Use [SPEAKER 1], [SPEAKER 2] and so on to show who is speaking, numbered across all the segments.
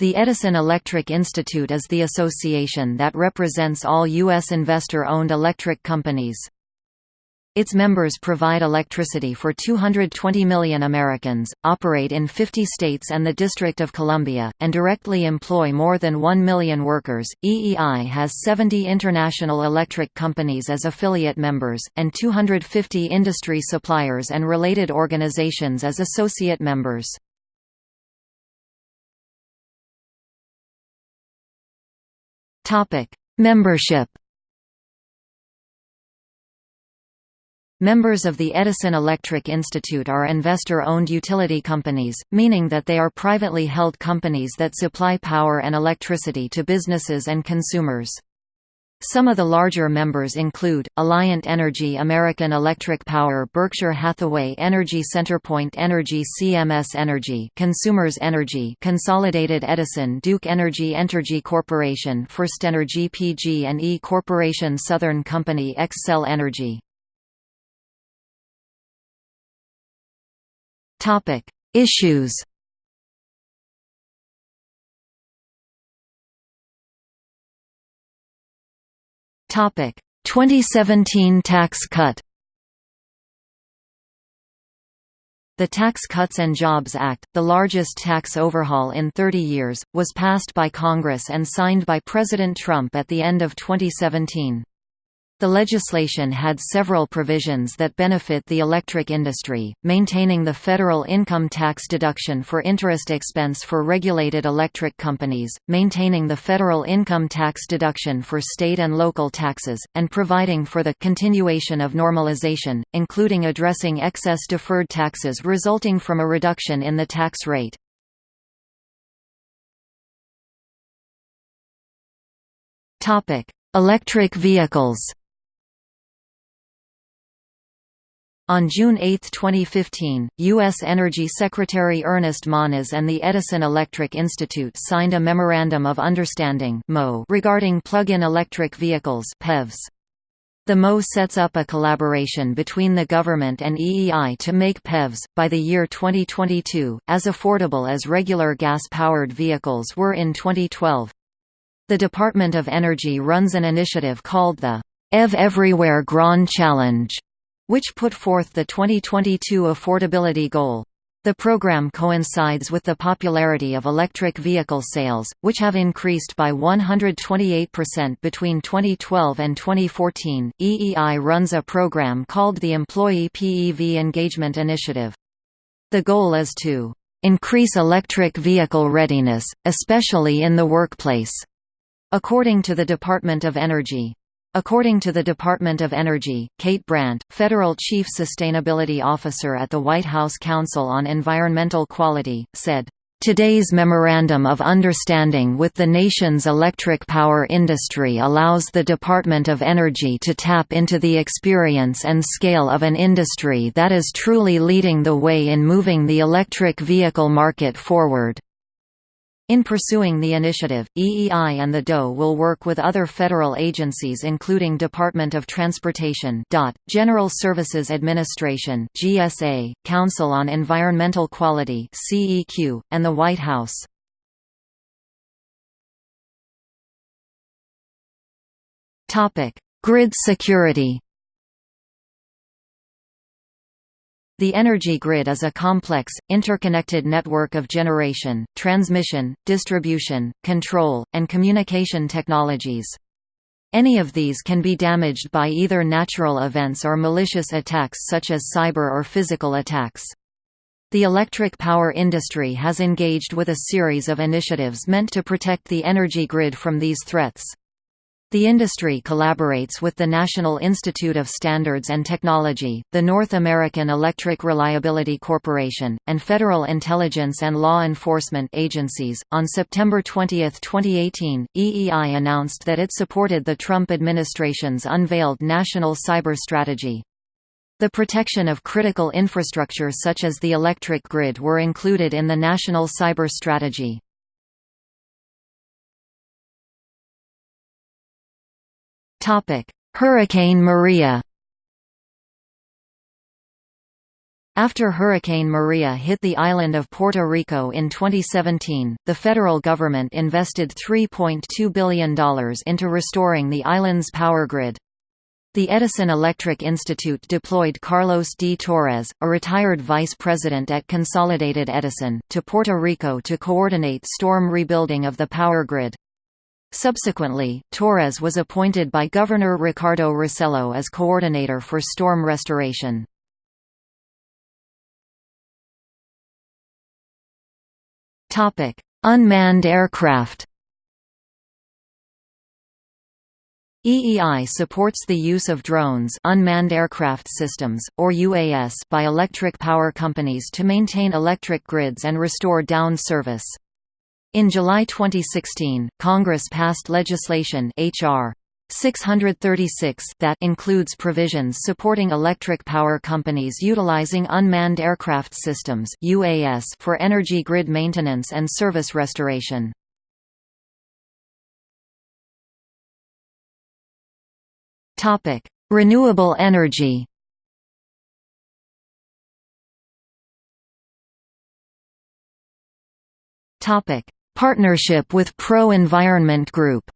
[SPEAKER 1] The Edison Electric Institute is the association that represents all U.S. investor-owned electric companies. Its members provide electricity for 220 million Americans, operate in 50 states and the District of Columbia, and directly employ more than 1 million workers. EEI has 70 international electric companies as affiliate members, and 250 industry suppliers and related organizations as associate members. Membership Members of the Edison Electric Institute are investor-owned utility companies, meaning that they are privately held companies that supply power and electricity to businesses and consumers. Some of the larger members include, Alliant Energy American Electric Power Berkshire Hathaway Energy CenterPoint Energy CMS Energy Consumers Energy Consolidated Edison Duke Energy Entergy Corporation FirstEnergy PG&E Corporation Southern Company Xcel Energy. Issues Topic: 2017 tax cut. The Tax Cuts and Jobs Act, the largest tax overhaul in 30 years, was passed by Congress and signed by President Trump at the end of 2017. The legislation had several provisions that benefit the electric industry, maintaining the federal income tax deduction for interest expense for regulated electric companies, maintaining the federal income tax deduction for state and local taxes, and providing for the continuation of normalization, including addressing excess deferred taxes resulting from a reduction in the tax rate. Electric vehicles On June 8, 2015, U.S. Energy Secretary Ernest Moniz and the Edison Electric Institute signed a Memorandum of Understanding regarding plug-in electric vehicles PEVs. The MO sets up a collaboration between the government and EEI to make PEVs, by the year 2022, as affordable as regular gas-powered vehicles were in 2012. The Department of Energy runs an initiative called the EV Everywhere Grand Challenge which put forth the 2022 affordability goal. The program coincides with the popularity of electric vehicle sales, which have increased by 128% between 2012 and 2014. EEI runs a program called the Employee PEV Engagement Initiative. The goal is to increase electric vehicle readiness, especially in the workplace, according to the Department of Energy. According to the Department of Energy, Kate Brandt, Federal Chief Sustainability Officer at the White House Council on Environmental Quality, said, Today's Memorandum of Understanding with the nation's electric power industry allows the Department of Energy to tap into the experience and scale of an industry that is truly leading the way in moving the electric vehicle market forward. In pursuing the initiative, EEI and the DOE will work with other federal agencies including Department of Transportation General Services Administration GSA, Council on Environmental Quality CEQ, and the White House. Grid security The energy grid is a complex, interconnected network of generation, transmission, distribution, control, and communication technologies. Any of these can be damaged by either natural events or malicious attacks such as cyber or physical attacks. The electric power industry has engaged with a series of initiatives meant to protect the energy grid from these threats. The industry collaborates with the National Institute of Standards and Technology, the North American Electric Reliability Corporation, and federal intelligence and law enforcement agencies. On September 20, 2018, EEI announced that it supported the Trump administration's unveiled national cyber strategy. The protection of critical infrastructure such as the electric grid were included in the national cyber strategy. Hurricane Maria After Hurricane Maria hit the island of Puerto Rico in 2017, the federal government invested $3.2 billion into restoring the island's power grid. The Edison Electric Institute deployed Carlos D. Torres, a retired vice president at Consolidated Edison, to Puerto Rico to coordinate storm rebuilding of the power grid. Subsequently, Torres was appointed by Governor Ricardo Rossello as coordinator for storm restoration. Unmanned aircraft. EEI supports the use of drones unmanned aircraft systems, or UAS by electric power companies to maintain electric grids and restore down service. In July 2016, Congress passed legislation H.R. 636 that includes provisions supporting electric power companies utilizing unmanned aircraft systems UAS for energy grid maintenance and service restoration. Topic: Renewable energy. Topic: Partnership with Pro Environment Group.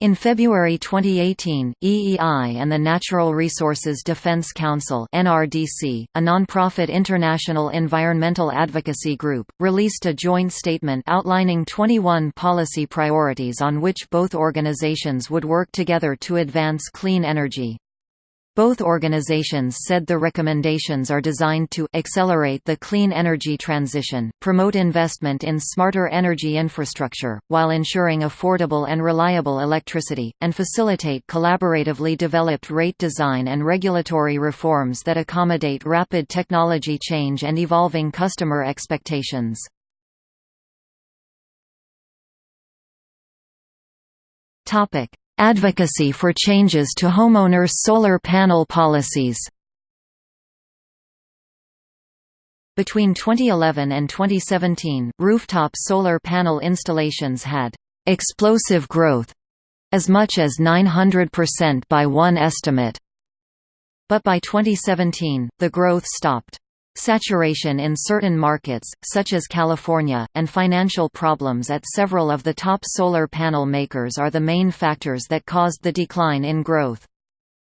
[SPEAKER 1] In February 2018, EEI and the Natural Resources Defense Council (NRDC), a nonprofit international environmental advocacy group, released a joint statement outlining 21 policy priorities on which both organizations would work together to advance clean energy. Both organizations said the recommendations are designed to accelerate the clean energy transition, promote investment in smarter energy infrastructure, while ensuring affordable and reliable electricity, and facilitate collaboratively developed rate design and regulatory reforms that accommodate rapid technology change and evolving customer expectations. Topic: Advocacy for changes to homeowners' solar panel policies Between 2011 and 2017, rooftop solar panel installations had «explosive growth» as much as 900% by one estimate. But by 2017, the growth stopped. Saturation in certain markets, such as California, and financial problems at several of the top solar panel makers are the main factors that caused the decline in growth.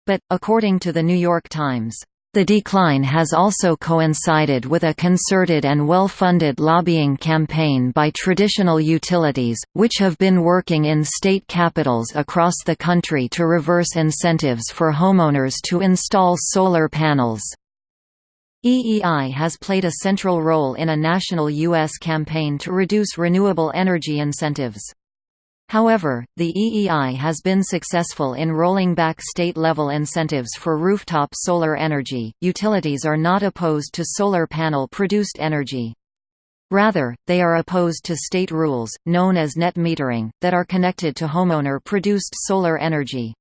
[SPEAKER 1] But, according to the New York Times, the decline has also coincided with a concerted and well-funded lobbying campaign by traditional utilities, which have been working in state capitals across the country to reverse incentives for homeowners to install solar panels. EEI has played a central role in a national U.S. campaign to reduce renewable energy incentives. However, the EEI has been successful in rolling back state-level incentives for rooftop solar energy. Utilities are not opposed to solar panel-produced energy. Rather, they are opposed to state rules, known as net metering, that are connected to homeowner-produced solar energy.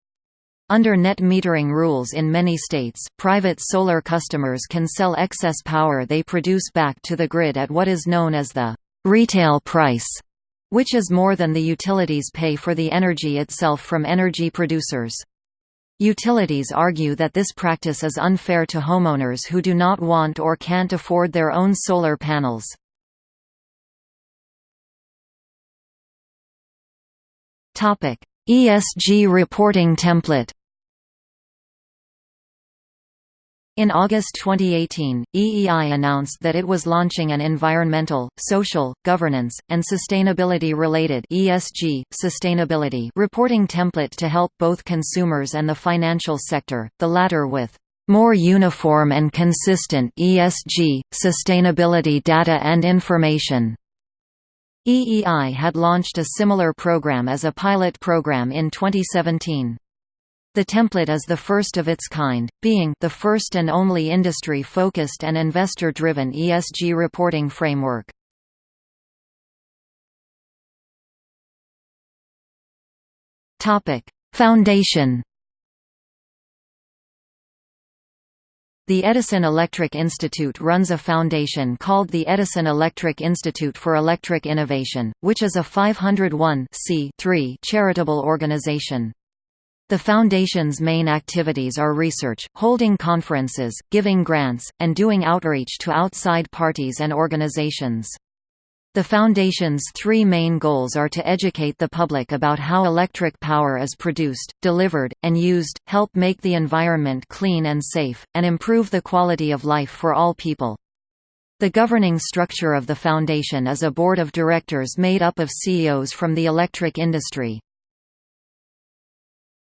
[SPEAKER 1] Under net metering rules in many states, private solar customers can sell excess power they produce back to the grid at what is known as the retail price, which is more than the utilities pay for the energy itself from energy producers. Utilities argue that this practice is unfair to homeowners who do not want or can't afford their own solar panels. ESG reporting template In August 2018, EEI announced that it was launching an environmental, social, governance, and sustainability-related (ESG) sustainability reporting template to help both consumers and the financial sector, the latter with more uniform and consistent ESG sustainability data and information. EEI had launched a similar program as a pilot program in 2017. The template is the first of its kind, being the first and only industry-focused and investor-driven ESG reporting framework. Foundation The Edison Electric Institute runs a foundation called the Edison Electric Institute for Electric Innovation, which is a 501 charitable organization. The Foundation's main activities are research, holding conferences, giving grants, and doing outreach to outside parties and organizations. The Foundation's three main goals are to educate the public about how electric power is produced, delivered, and used, help make the environment clean and safe, and improve the quality of life for all people. The governing structure of the Foundation is a board of directors made up of CEOs from the electric industry.